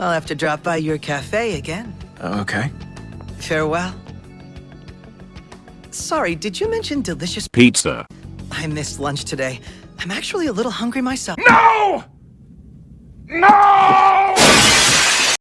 I'll have to drop by your cafe again. Uh, okay. Farewell. Sorry, did you mention delicious Pizza. I missed lunch today. I'm actually a little hungry myself. No! No!